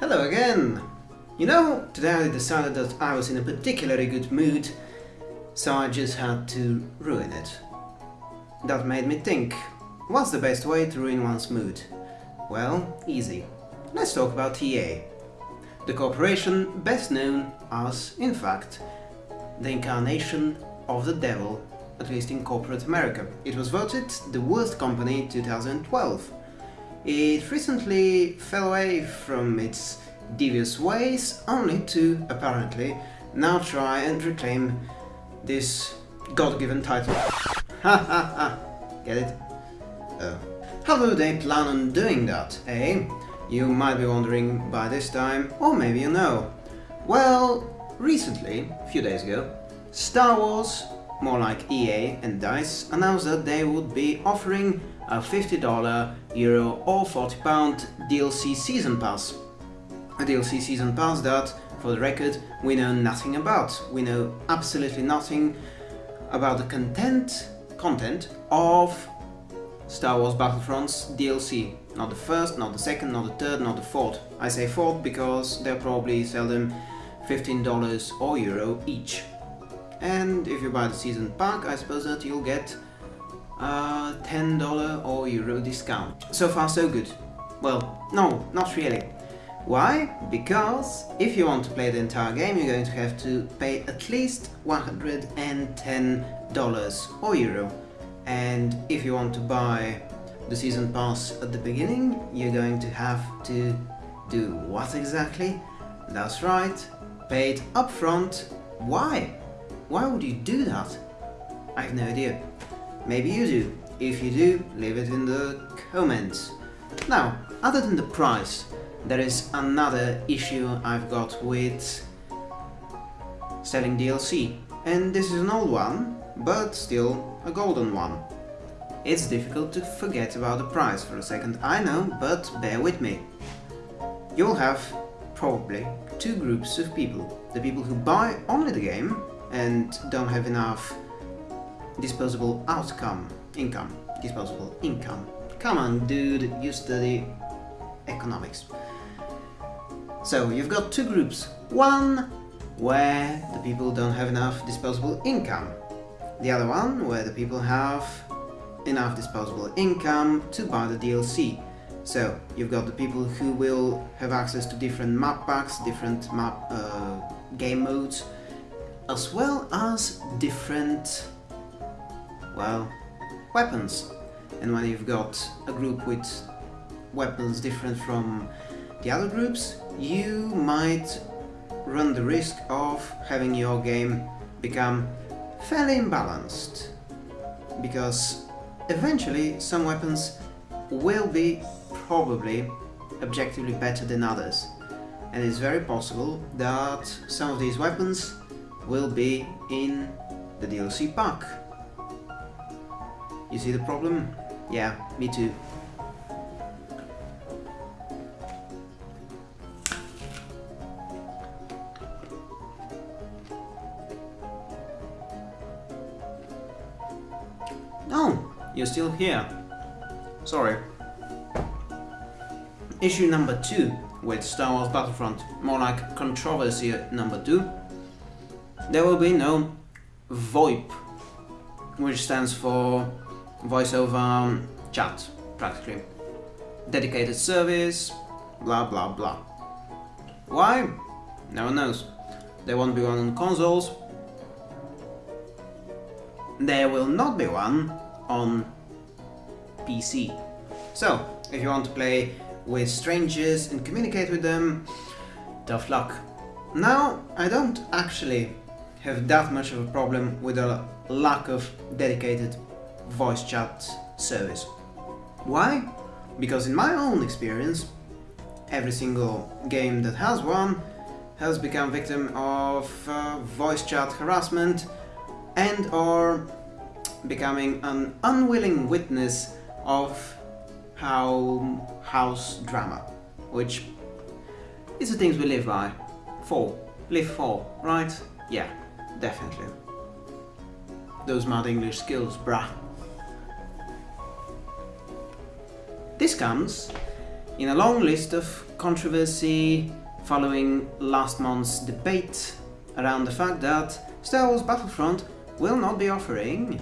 Hello again! You know, today I decided that I was in a particularly good mood, so I just had to ruin it. That made me think, what's the best way to ruin one's mood? Well, easy. Let's talk about EA. The corporation best known as, in fact, the incarnation of the devil, at least in corporate America. It was voted the worst company in 2012 it recently fell away from its devious ways, only to, apparently, now try and reclaim this god-given title. Ha ha ha! Get it? Oh. How do they plan on doing that, eh? You might be wondering by this time, or maybe you know. Well, recently, a few days ago, Star Wars, more like EA and DICE, announced that they would be offering a $50, Euro or £40 DLC Season Pass. A DLC Season Pass that, for the record, we know nothing about. We know absolutely nothing about the content, content of Star Wars Battlefront's DLC. Not the first, not the second, not the third, not the fourth. I say fourth because they'll probably sell them $15 or Euro each. And if you buy the season pack, I suppose that you'll get a $10 or euro discount. So far so good. Well, no, not really. Why? Because if you want to play the entire game you're going to have to pay at least $110 or euro. And if you want to buy the season pass at the beginning, you're going to have to do what exactly? That's right, pay it upfront. Why? Why would you do that? I have no idea. Maybe you do. If you do, leave it in the comments. Now, other than the price, there is another issue I've got with selling DLC. And this is an old one, but still a golden one. It's difficult to forget about the price for a second, I know, but bear with me. You'll have probably two groups of people. The people who buy only the game and don't have enough disposable outcome, income, disposable income. Come on, dude, you study economics. So you've got two groups. One where the people don't have enough disposable income. The other one where the people have enough disposable income to buy the DLC. So you've got the people who will have access to different map packs, different map uh, game modes, as well as different well, weapons. And when you've got a group with weapons different from the other groups, you might run the risk of having your game become fairly imbalanced. Because eventually some weapons will be probably objectively better than others. And it's very possible that some of these weapons will be in the DLC pack. You see the problem? Yeah, me too. No, you're still here. Sorry. Issue number 2 with Star Wars Battlefront, more like controversy number 2. There will be no VoIP, which stands for voice over um, chat, practically. Dedicated service, blah blah blah. Why? No one knows. There won't be one on consoles. There will not be one on PC. So, if you want to play with strangers and communicate with them, tough luck. Now, I don't actually have that much of a problem with a lack of dedicated voice chat service. Why? Because in my own experience, every single game that has one has become victim of uh, voice chat harassment and or becoming an unwilling witness of how house drama, which is the things we live by. For. Live for, right? Yeah, definitely. Those mad English skills, brah. This comes in a long list of controversy following last month's debate around the fact that Star Wars Battlefront will not be offering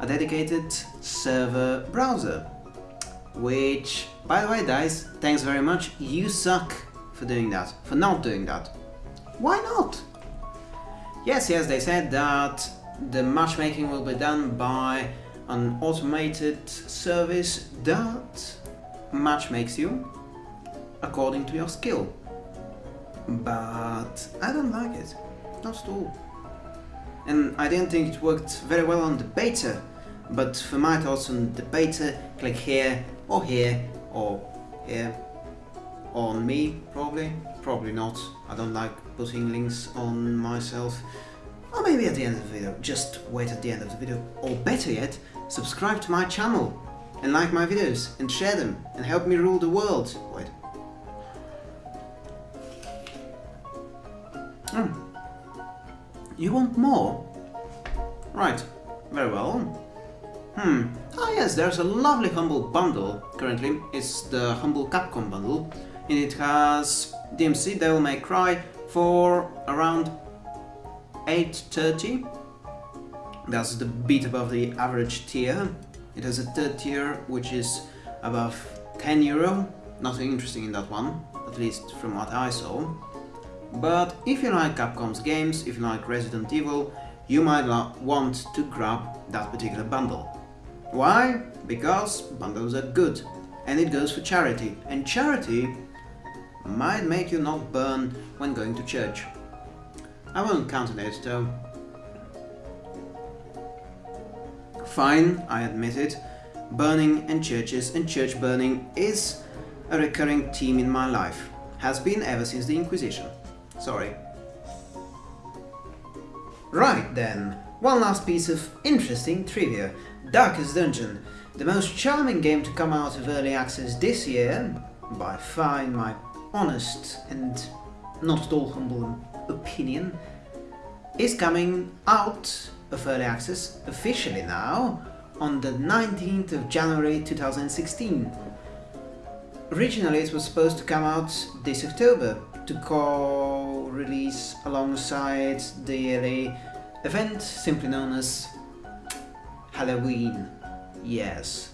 a dedicated server browser. Which, by the way guys, thanks very much, you suck for doing that, for not doing that. Why not? Yes, yes, they said that the matchmaking will be done by an automated service that matchmakes you according to your skill. But I don't like it, not at all. And I didn't think it worked very well on the beta, but for my thoughts on the beta, click here, or here, or here, on me, probably. Probably not. I don't like putting links on myself. Or maybe at the end of the video. Just wait at the end of the video. Or better yet, subscribe to my channel and like my videos and share them and help me rule the world. Wait. Hmm. You want more? Right. Very well. Hmm. Ah yes, there's a lovely Humble bundle currently. It's the Humble Capcom bundle. And it has DMC Devil May Cry for around 8.30. That's the bit above the average tier. It has a third tier which is above 10 euro. Nothing interesting in that one, at least from what I saw. But if you like Capcom's games, if you like Resident Evil, you might want to grab that particular bundle. Why? Because bundles are good and it goes for charity. And charity might make you not burn when going to church. I won't count on it though. Fine, I admit it. Burning and churches and church burning is a recurring theme in my life. Has been ever since the Inquisition. Sorry. Right then, one last piece of interesting trivia. Darkest Dungeon, the most charming game to come out of early access this year, by far in my honest and not at all humble opinion, is coming out of early access officially now on the 19th of January 2016. Originally it was supposed to come out this October to co-release alongside the yearly event simply known as Halloween. Yes,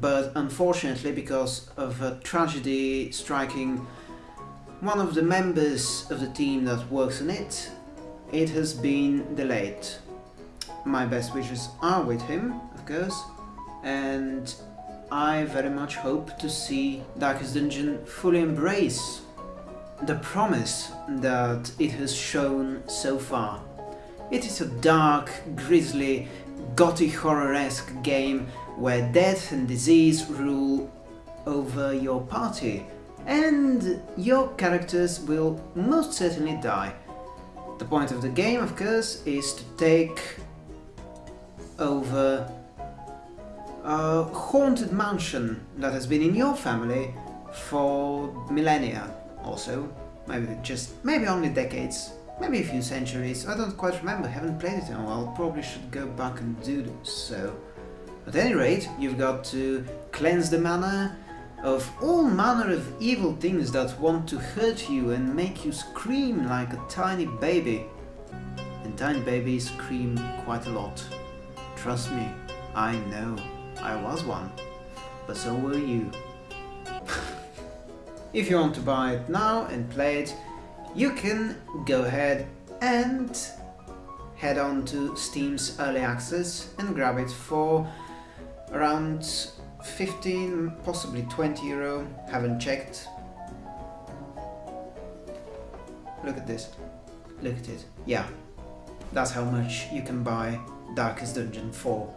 but unfortunately because of a tragedy striking one of the members of the team that works on it, it has been delayed. My best wishes are with him, of course, and I very much hope to see Darkest Dungeon fully embrace the promise that it has shown so far. It is a dark, grisly, gothic horror-esque game where death and disease rule over your party, and your characters will most certainly die. The point of the game, of course, is to take over a haunted mansion that has been in your family for millennia also. Maybe just, maybe only decades, maybe a few centuries, I don't quite remember, haven't played it in a while, probably should go back and do this so. At any rate, you've got to cleanse the manor of all manner of evil things that want to hurt you and make you scream like a tiny baby. And tiny babies scream quite a lot. Trust me, I know, I was one. But so were you. if you want to buy it now and play it, you can go ahead and head on to Steam's Early Access and grab it for around 15, possibly 20 euro, haven't checked. Look at this, look at it, yeah, that's how much you can buy Darkest Dungeon for.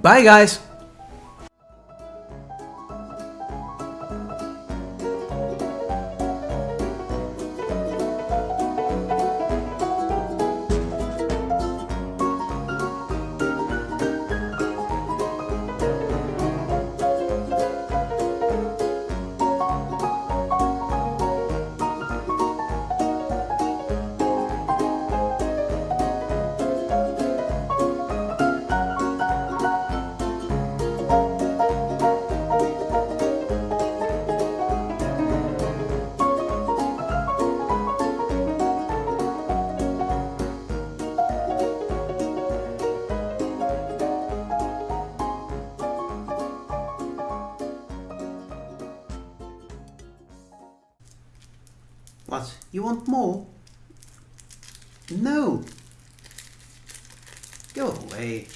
Bye guys! What? You want more? No. Go away.